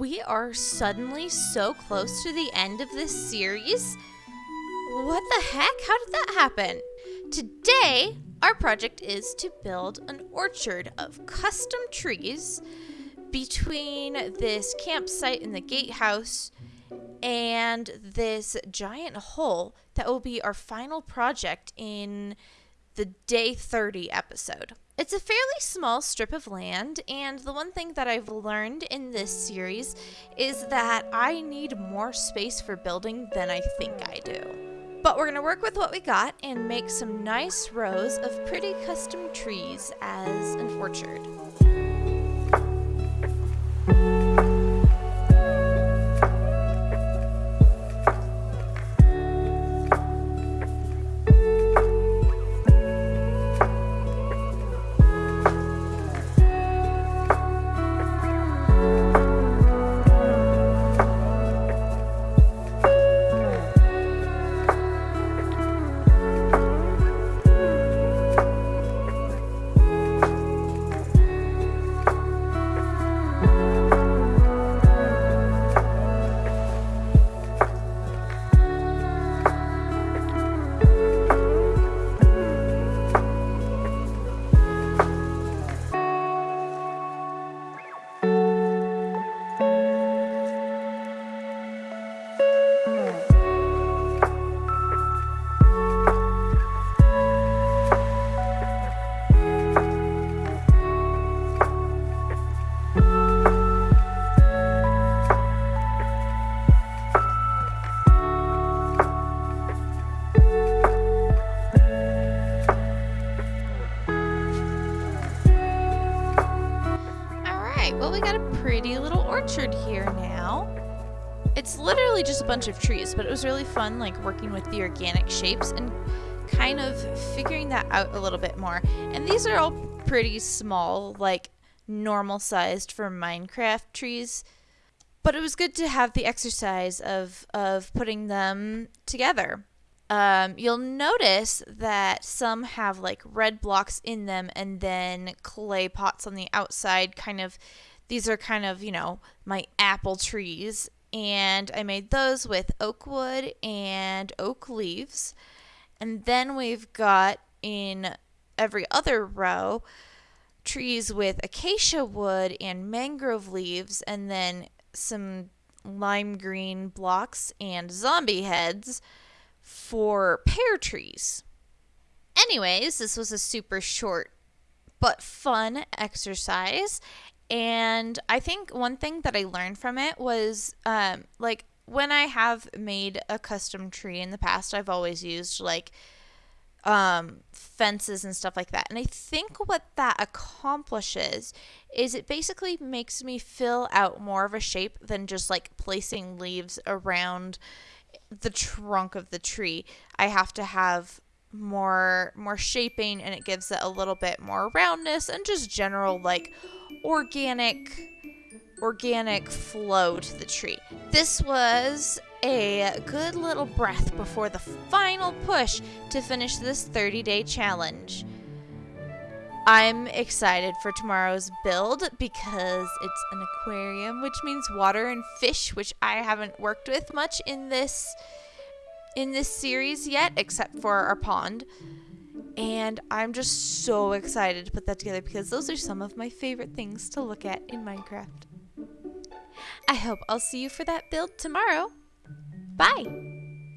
we are suddenly so close to the end of this series. What the heck? How did that happen? Today, our project is to build an orchard of custom trees between this campsite and the gatehouse and this giant hole that will be our final project in the day 30 episode. It's a fairly small strip of land, and the one thing that I've learned in this series is that I need more space for building than I think I do. But we're going to work with what we got and make some nice rows of pretty custom trees as an orchard. Well, we got a pretty little orchard here now. It's literally just a bunch of trees, but it was really fun, like, working with the organic shapes and kind of figuring that out a little bit more. And these are all pretty small, like, normal sized for Minecraft trees. But it was good to have the exercise of, of putting them together. Um, you'll notice that some have like red blocks in them and then clay pots on the outside kind of these are kind of, you know, my apple trees. And I made those with oak wood and oak leaves. And then we've got in every other row trees with acacia wood and mangrove leaves, and then some lime green blocks and zombie heads for pear trees. Anyways, this was a super short but fun exercise, and I think one thing that I learned from it was um, like when I have made a custom tree in the past, I've always used like um, fences and stuff like that. And I think what that accomplishes is it basically makes me fill out more of a shape than just like placing leaves around the trunk of the tree. I have to have more more shaping and it gives it a little bit more roundness and just general like organic organic flow to the tree. This was a good little breath before the final push to finish this 30-day challenge. I'm excited for tomorrow's build because it's an aquarium, which means water and fish, which I haven't worked with much in this in this series yet, except for our pond. And I'm just so excited to put that together because those are some of my favorite things to look at in Minecraft. I hope I'll see you for that build tomorrow. Bye!